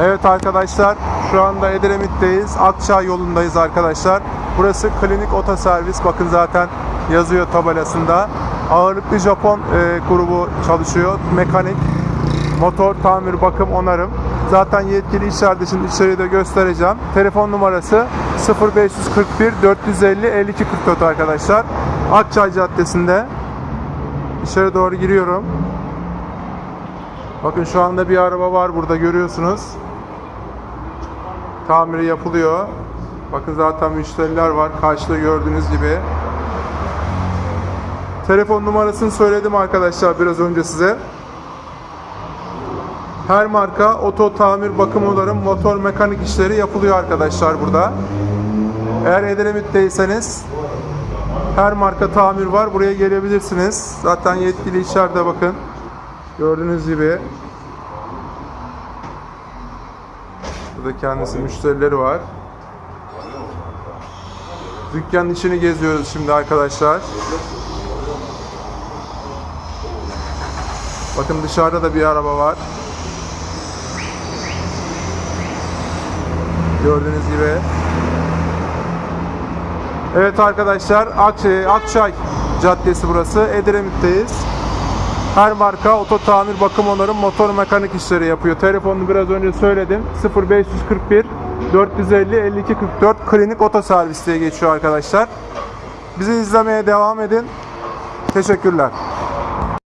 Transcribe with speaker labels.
Speaker 1: Evet arkadaşlar şu anda Edremit'teyiz. Akçay yolundayız arkadaşlar. Burası klinik otoservis. Bakın zaten yazıyor tabelasında. Ağırlıklı Japon e, grubu çalışıyor. Mekanik, motor, tamir, bakım, onarım. Zaten yetkili içeride şimdi içeriği de göstereceğim. Telefon numarası 0541 450 52 44 arkadaşlar. Akçay Caddesi'nde. İçeri doğru giriyorum. Bakın şu anda bir araba var burada görüyorsunuz. Tamiri yapılıyor. Bakın zaten müşteriler var. Karşıda gördüğünüz gibi. Telefon numarasını söyledim arkadaşlar biraz önce size. Her marka oto tamir bakım onarım motor mekanik işleri yapılıyor arkadaşlar burada. Eğer Edremit'teyseniz her marka tamir var. Buraya gelebilirsiniz. Zaten yetkili içeride bakın. Gördüğünüz gibi. Burada kendisi müşterileri var. Dükkanın içini geziyoruz şimdi arkadaşlar. Bakın dışarıda da bir araba var. Gördüğünüz gibi. Evet arkadaşlar Akçay, Akçay Caddesi burası. Edremit'teyiz. Her marka oto tamir, bakım onarım, motor mekanik işleri yapıyor. Telefonunu biraz önce söyledim. 0541 450 52 44 klinik oto servis diye geçiyor arkadaşlar. Bizi izlemeye devam edin. Teşekkürler.